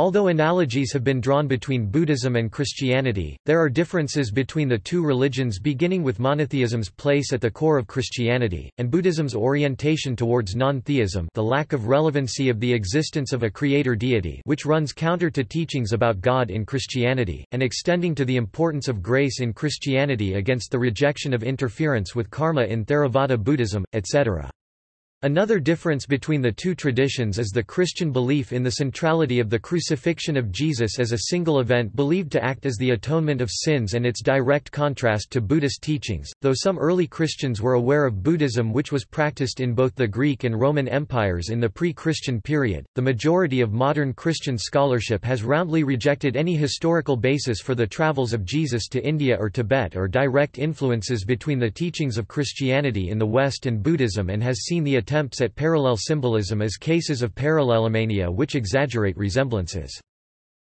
Although analogies have been drawn between Buddhism and Christianity, there are differences between the two religions beginning with monotheism's place at the core of Christianity, and Buddhism's orientation towards non-theism the lack of relevancy of the existence of a creator deity which runs counter to teachings about God in Christianity, and extending to the importance of grace in Christianity against the rejection of interference with karma in Theravada Buddhism, etc. Another difference between the two traditions is the Christian belief in the centrality of the crucifixion of Jesus as a single event believed to act as the atonement of sins and its direct contrast to Buddhist teachings, though some early Christians were aware of Buddhism which was practiced in both the Greek and Roman empires in the pre-Christian period. The majority of modern Christian scholarship has roundly rejected any historical basis for the travels of Jesus to India or Tibet or direct influences between the teachings of Christianity in the West and Buddhism and has seen the attempts at parallel symbolism as cases of parallelomania which exaggerate resemblances.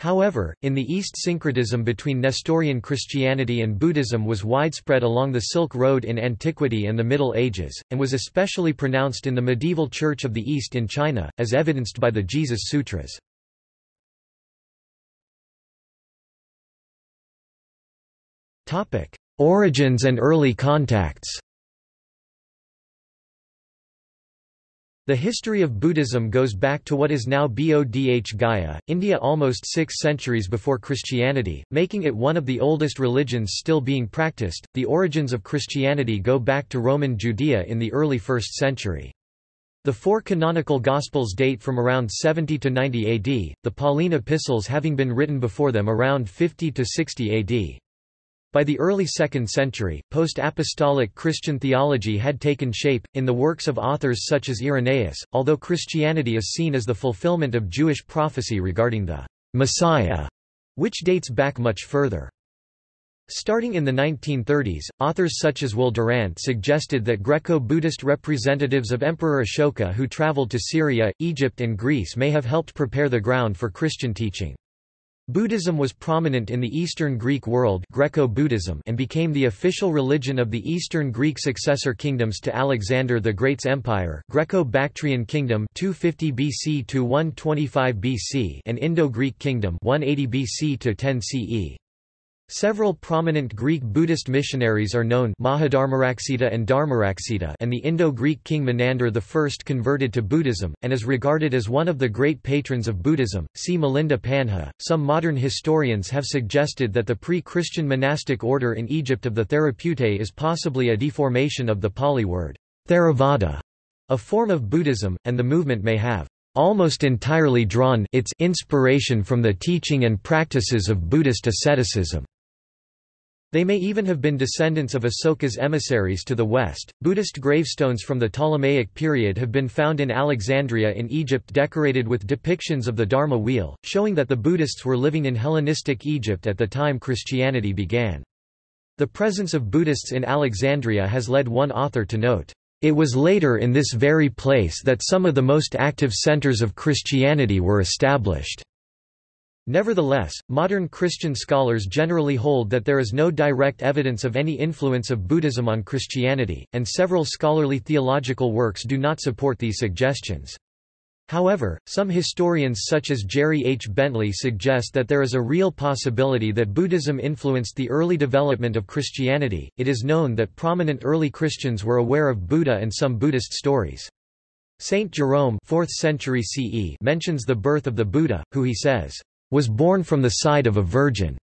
However, in the East syncretism between Nestorian Christianity and Buddhism was widespread along the Silk Road in antiquity and the Middle Ages, and was especially pronounced in the medieval Church of the East in China, as evidenced by the Jesus Sutras. Origins and early contacts The history of Buddhism goes back to what is now Bodh Gaya, India almost six centuries before Christianity, making it one of the oldest religions still being practiced. The origins of Christianity go back to Roman Judea in the early 1st century. The four canonical Gospels date from around 70 to 90 AD, the Pauline epistles having been written before them around 50 to 60 AD. By the early 2nd century, post-apostolic Christian theology had taken shape, in the works of authors such as Irenaeus, although Christianity is seen as the fulfillment of Jewish prophecy regarding the Messiah, which dates back much further. Starting in the 1930s, authors such as Will Durant suggested that Greco-Buddhist representatives of Emperor Ashoka who traveled to Syria, Egypt and Greece may have helped prepare the ground for Christian teaching. Buddhism was prominent in the Eastern Greek world Greco-Buddhism and became the official religion of the Eastern Greek successor kingdoms to Alexander the Great's empire Greco-Bactrian kingdom 250 BC to 125 BC and Indo-Greek kingdom 180 BC to 10 CE. Several prominent Greek Buddhist missionaries are known Mahadharmaraksita and Dharmaraksita and the Indo-Greek king Menander I converted to Buddhism, and is regarded as one of the great patrons of Buddhism. See Milinda Panha. Some modern historians have suggested that the pre-Christian monastic order in Egypt of the Therapeutae is possibly a deformation of the Pali word Theravada, a form of Buddhism, and the movement may have almost entirely drawn its inspiration from the teaching and practices of Buddhist asceticism. They may even have been descendants of Asoka's emissaries to the west. Buddhist gravestones from the Ptolemaic period have been found in Alexandria in Egypt decorated with depictions of the Dharma wheel, showing that the Buddhists were living in Hellenistic Egypt at the time Christianity began. The presence of Buddhists in Alexandria has led one author to note, "...it was later in this very place that some of the most active centers of Christianity were established." Nevertheless, modern Christian scholars generally hold that there is no direct evidence of any influence of Buddhism on Christianity, and several scholarly theological works do not support these suggestions. However, some historians such as Jerry H. Bentley suggest that there is a real possibility that Buddhism influenced the early development of Christianity. It is known that prominent early Christians were aware of Buddha and some Buddhist stories. Saint Jerome 4th century CE mentions the birth of the Buddha, who he says, was born from the side of a virgin.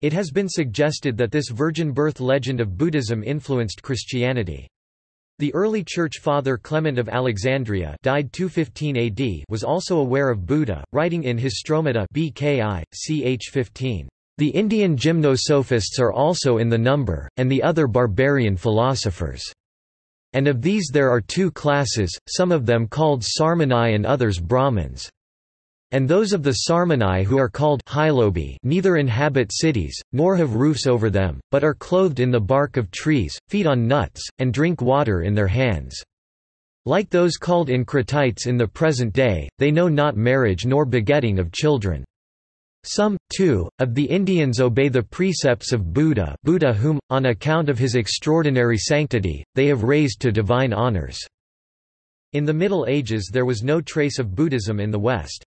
It has been suggested that this virgin birth legend of Buddhism influenced Christianity. The early church father Clement of Alexandria died 215 AD was also aware of Buddha, writing in Stromata BKI, ch 15. The Indian gymnosophists are also in the number, and the other barbarian philosophers. And of these there are two classes, some of them called Sarmani and others Brahmins and those of the Sarmani who are called Hylobi neither inhabit cities, nor have roofs over them, but are clothed in the bark of trees, feed on nuts, and drink water in their hands. Like those called Encratites in the present day, they know not marriage nor begetting of children. Some, too, of the Indians obey the precepts of Buddha Buddha whom, on account of his extraordinary sanctity, they have raised to divine honors." In the Middle Ages there was no trace of Buddhism in the West.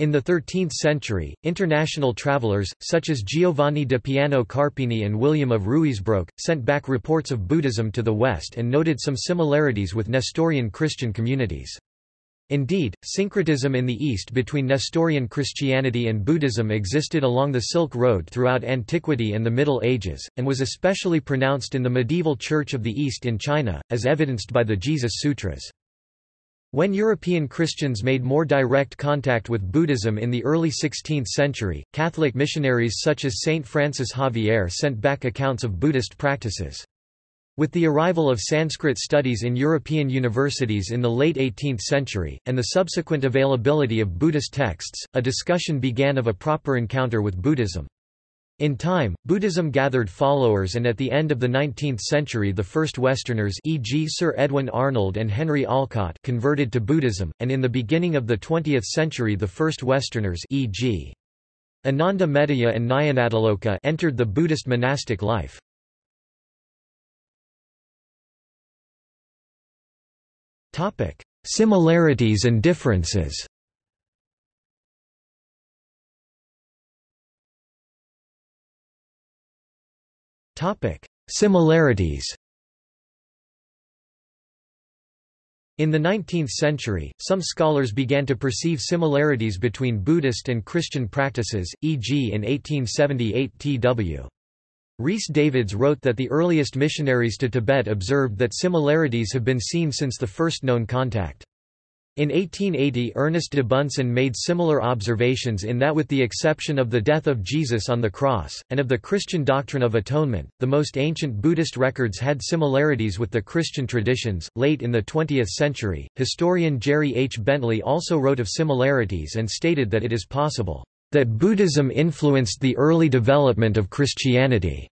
In the 13th century, international travelers, such as Giovanni da Piano Carpini and William of Ruysbroek, sent back reports of Buddhism to the West and noted some similarities with Nestorian Christian communities. Indeed, syncretism in the East between Nestorian Christianity and Buddhism existed along the Silk Road throughout antiquity and the Middle Ages, and was especially pronounced in the medieval Church of the East in China, as evidenced by the Jesus Sutras. When European Christians made more direct contact with Buddhism in the early 16th century, Catholic missionaries such as Saint Francis Xavier sent back accounts of Buddhist practices. With the arrival of Sanskrit studies in European universities in the late 18th century, and the subsequent availability of Buddhist texts, a discussion began of a proper encounter with Buddhism. In time, Buddhism gathered followers and at the end of the 19th century the first Westerners e.g. Sir Edwin Arnold and Henry Olcott converted to Buddhism, and in the beginning of the 20th century the first Westerners e.g. Ananda Metteyya and Nyanatiloka entered the Buddhist monastic life. Similarities and differences Similarities In the 19th century, some scholars began to perceive similarities between Buddhist and Christian practices, e.g. in 1878 T.W. Rhys Davids wrote that the earliest missionaries to Tibet observed that similarities have been seen since the first known contact. In 1880 Ernest de Bunsen made similar observations in that with the exception of the death of Jesus on the cross, and of the Christian doctrine of atonement, the most ancient Buddhist records had similarities with the Christian traditions. Late in the 20th century, historian Jerry H. Bentley also wrote of similarities and stated that it is possible that Buddhism influenced the early development of Christianity,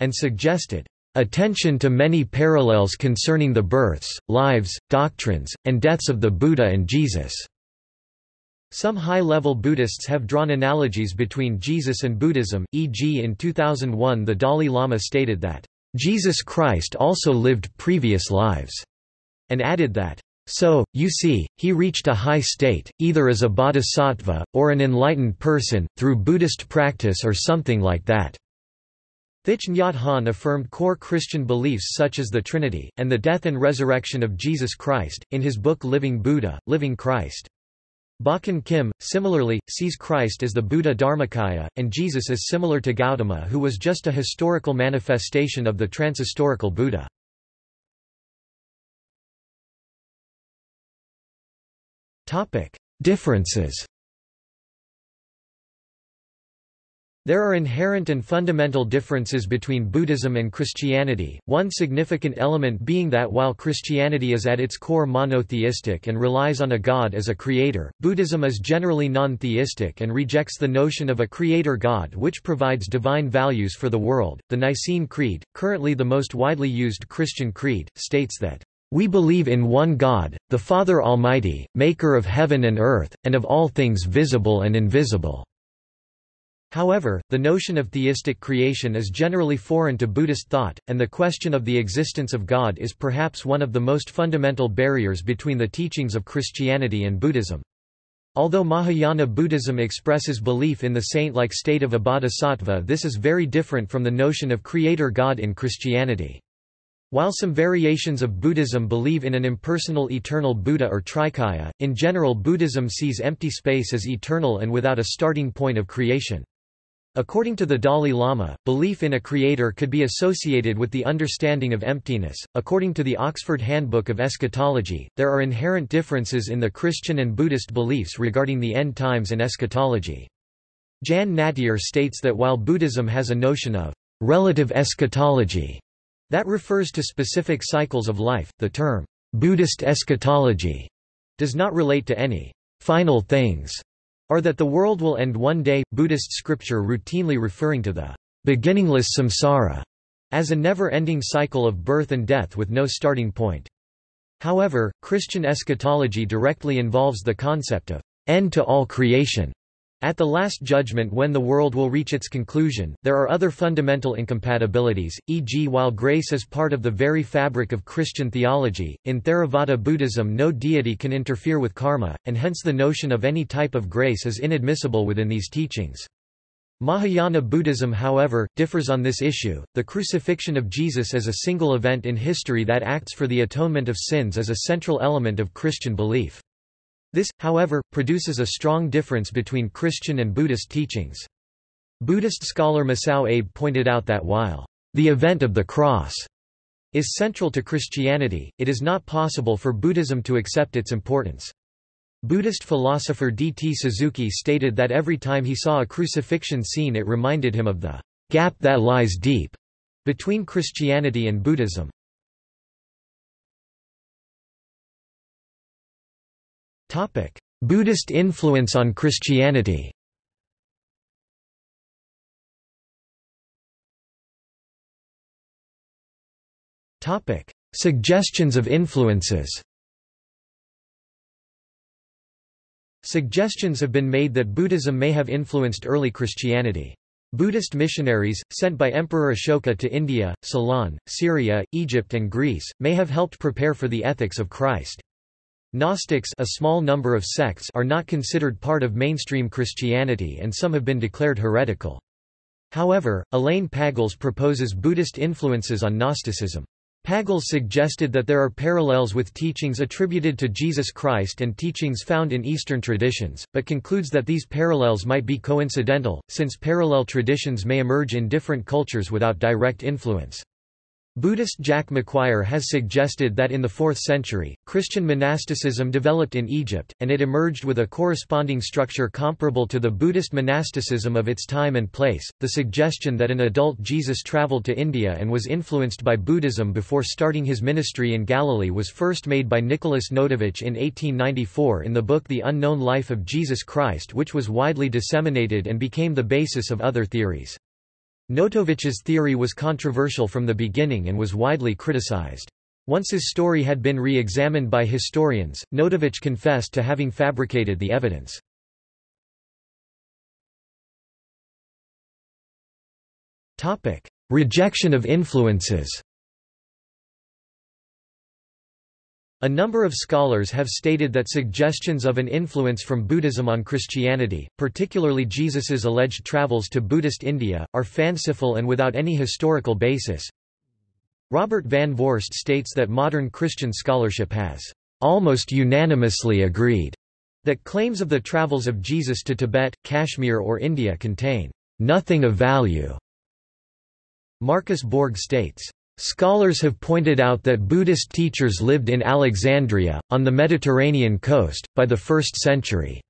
and suggested attention to many parallels concerning the births, lives, doctrines, and deaths of the Buddha and Jesus. Some high-level Buddhists have drawn analogies between Jesus and Buddhism, e.g. in 2001 the Dalai Lama stated that, "...Jesus Christ also lived previous lives," and added that, so, you see, he reached a high state, either as a bodhisattva, or an enlightened person, through Buddhist practice or something like that. Thich Nhat Hanh affirmed core Christian beliefs such as the Trinity, and the death and resurrection of Jesus Christ, in his book Living Buddha, Living Christ. Bokin Kim, similarly, sees Christ as the Buddha Dharmakaya, and Jesus as similar to Gautama who was just a historical manifestation of the transhistorical Buddha. Differences There are inherent and fundamental differences between Buddhism and Christianity, one significant element being that while Christianity is at its core monotheistic and relies on a god as a creator, Buddhism is generally non-theistic and rejects the notion of a creator god which provides divine values for the world. The Nicene Creed, currently the most widely used Christian creed, states that we believe in one God, the Father Almighty, maker of heaven and earth, and of all things visible and invisible." However, the notion of theistic creation is generally foreign to Buddhist thought, and the question of the existence of God is perhaps one of the most fundamental barriers between the teachings of Christianity and Buddhism. Although Mahayana Buddhism expresses belief in the saint-like state of a bodhisattva this is very different from the notion of creator God in Christianity. While some variations of Buddhism believe in an impersonal eternal Buddha or Trikaya, in general Buddhism sees empty space as eternal and without a starting point of creation. According to the Dalai Lama, belief in a creator could be associated with the understanding of emptiness. According to the Oxford Handbook of Eschatology, there are inherent differences in the Christian and Buddhist beliefs regarding the end times and eschatology. Jan Nattier states that while Buddhism has a notion of relative eschatology that refers to specific cycles of life, the term Buddhist eschatology does not relate to any final things or that the world will end one day, Buddhist scripture routinely referring to the beginningless samsara as a never-ending cycle of birth and death with no starting point. However, Christian eschatology directly involves the concept of end to all creation, At the Last Judgment when the world will reach its conclusion, there are other fundamental incompatibilities, e.g. while grace is part of the very fabric of Christian theology, in Theravada Buddhism no deity can interfere with karma, and hence the notion of any type of grace is inadmissible within these teachings. Mahayana Buddhism however, differs on this issue, the crucifixion of Jesus as a single event in history that acts for the atonement of sins is a central element of Christian belief. This, however, produces a strong difference between Christian and Buddhist teachings. Buddhist scholar Masao Abe pointed out that while the event of the cross is central to Christianity, it is not possible for Buddhism to accept its importance. Buddhist philosopher D. T. Suzuki stated that every time he saw a crucifixion scene it reminded him of the gap that lies deep between Christianity and Buddhism. Buddhist influence on Christianity Topic: Suggestions of influences Suggestions have been made that Buddhism may have influenced early Christianity. Buddhist missionaries, sent by Emperor Ashoka to India, Ceylon, Syria, Egypt and Greece, may have helped prepare for the ethics of Christ. Gnostics a small number of sects are not considered part of mainstream Christianity and some have been declared heretical. However, Elaine Pagels proposes Buddhist influences on Gnosticism. Pagels suggested that there are parallels with teachings attributed to Jesus Christ and teachings found in Eastern traditions, but concludes that these parallels might be coincidental, since parallel traditions may emerge in different cultures without direct influence. Buddhist Jack Maguire has suggested that in the 4th century, Christian monasticism developed in Egypt, and it emerged with a corresponding structure comparable to the Buddhist monasticism of its time and place. The suggestion that an adult Jesus traveled to India and was influenced by Buddhism before starting his ministry in Galilee was first made by Nicholas Notovitch in 1894 in the book The Unknown Life of Jesus Christ, which was widely disseminated and became the basis of other theories. Notovitch's theory was controversial from the beginning and was widely criticized. Once his story had been re-examined by historians, Notovitch confessed to having fabricated the evidence. Rejection of influences A number of scholars have stated that suggestions of an influence from Buddhism on Christianity, particularly Jesus's alleged travels to Buddhist India, are fanciful and without any historical basis. Robert Van Voorst states that modern Christian scholarship has almost unanimously agreed that claims of the travels of Jesus to Tibet, Kashmir or India contain nothing of value. Marcus Borg states, Scholars have pointed out that Buddhist teachers lived in Alexandria, on the Mediterranean coast, by the 1st century.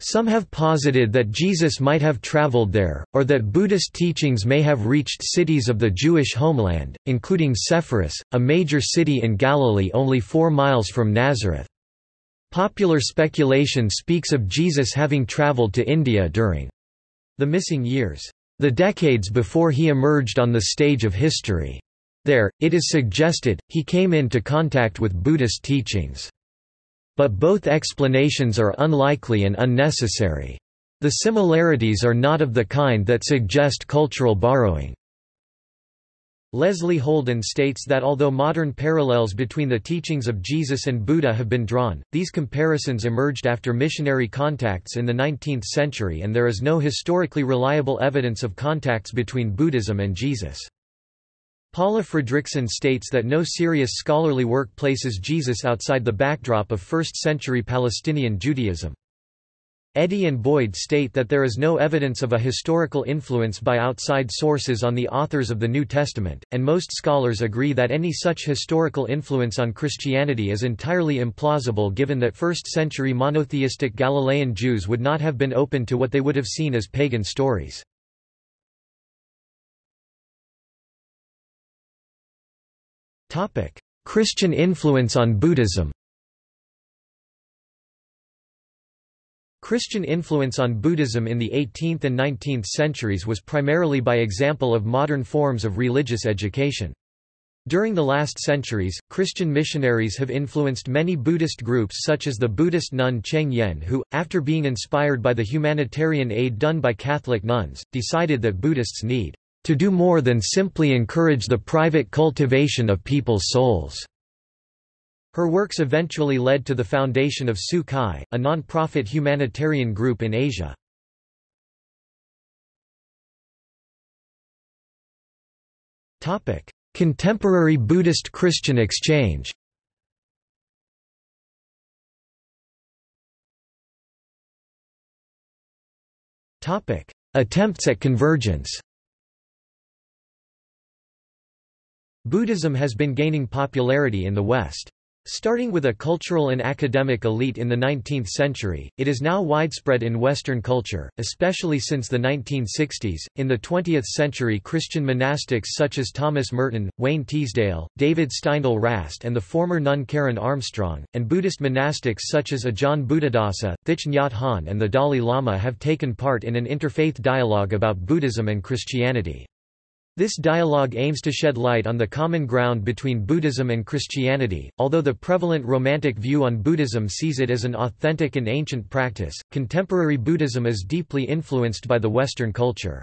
Some have posited that Jesus might have traveled there, or that Buddhist teachings may have reached cities of the Jewish homeland, including Sepphoris, a major city in Galilee only four miles from Nazareth. Popular speculation speaks of Jesus having traveled to India during the missing years, the decades before he emerged on the stage of history. There, it is suggested, he came into contact with Buddhist teachings. But both explanations are unlikely and unnecessary. The similarities are not of the kind that suggest cultural borrowing. Leslie Houlden states that although modern parallels between the teachings of Jesus and Buddha have been drawn, these comparisons emerged after missionary contacts in the 19th century and there is no historically reliable evidence of contacts between Buddhism and Jesus. Paula Fredriksen states that no serious scholarly work places Jesus outside the backdrop of 1st-century Palestinian Judaism. Eddy and Boyd state that there is no evidence of a historical influence by outside sources on the authors of the New Testament, and most scholars agree that any such historical influence on Christianity is entirely implausible given that 1st-century monotheistic Galilean Jews would not have been open to what they would have seen as pagan stories. Christian influence on Buddhism Christian influence on Buddhism in the 18th and 19th centuries was primarily by example of modern forms of religious education. During the last centuries, Christian missionaries have influenced many Buddhist groups such as the Buddhist nun Cheng Yen who, after being inspired by the humanitarian aid done by Catholic nuns, decided that Buddhists need to do more than simply encourage the private cultivation of people's souls. Her works eventually led to the foundation of Tzu Chi, a non-profit humanitarian group in Asia. Contemporary Buddhist-Christian exchange Attempts at convergence Buddhism has been gaining popularity in the West. Starting with a cultural and academic elite in the 19th century, it is now widespread in Western culture, especially since the 1960s. In the 20th century, Christian monastics such as Thomas Merton, Wayne Teasdale, David Steindl Rast, and the former nun Karen Armstrong, and Buddhist monastics such as Ajahn Buddhadasa, Thich Nhat Hanh, and the Dalai Lama have taken part in an interfaith dialogue about Buddhism and Christianity. This dialogue aims to shed light on the common ground between Buddhism and Christianity. Although the prevalent Romantic view on Buddhism sees it as an authentic and ancient practice, contemporary Buddhism is deeply influenced by the Western culture.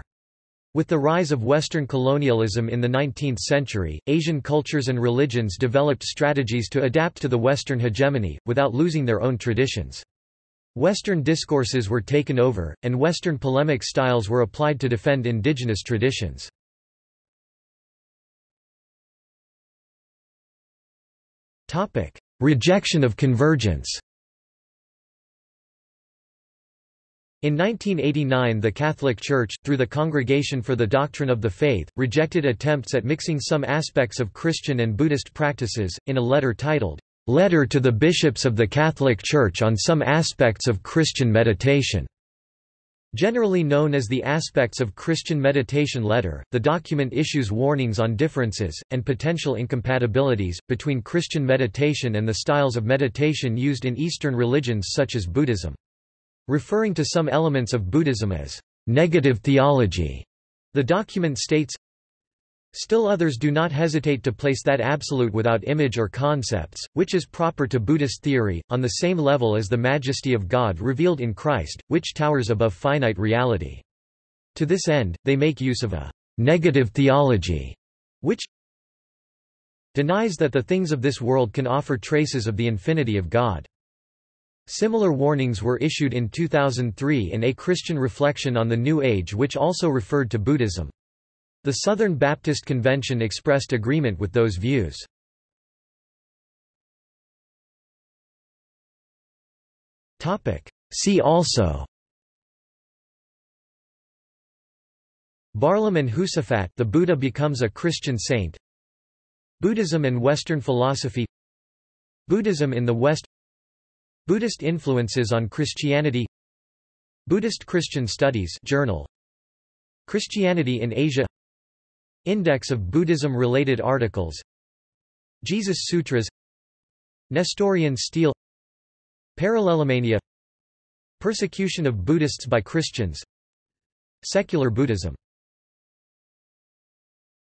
With the rise of Western colonialism in the 19th century, Asian cultures and religions developed strategies to adapt to the Western hegemony, without losing their own traditions. Western discourses were taken over, and Western polemic styles were applied to defend indigenous traditions. Rejection of convergence. In 1989 the Catholic Church, through the Congregation for the Doctrine of the Faith, rejected attempts at mixing some aspects of Christian and Buddhist practices, in a letter titled, "'Letter to the Bishops of the Catholic Church on Some Aspects of Christian Meditation' Generally known as the Aspects of Christian Meditation Letter, the document issues warnings on differences, and potential incompatibilities, between Christian meditation and the styles of meditation used in Eastern religions such as Buddhism. Referring to some elements of Buddhism as negative theology, the document states, Still others do not hesitate to place that absolute without image or concepts, which is proper to Buddhist theory, on the same level as the majesty of God revealed in Christ, which towers above finite reality. To this end, they make use of a negative theology, which denies that the things of this world can offer traces of the infinity of God. Similar warnings were issued in 2003 in A Christian Reflection on the New Age which also referred to Buddhism. The Southern Baptist Convention expressed agreement with those views. See also. Barlaam and Josaphat the Buddha becomes a Christian saint. Buddhism and Western philosophy. Buddhism in the West. Buddhist influences on Christianity. Buddhist Christian Studies Journal. Christianity in Asia Index of Buddhism-related articles. Jesus Sutras. Nestorian stele Parallelomania. Persecution of Buddhists by Christians. Secular Buddhism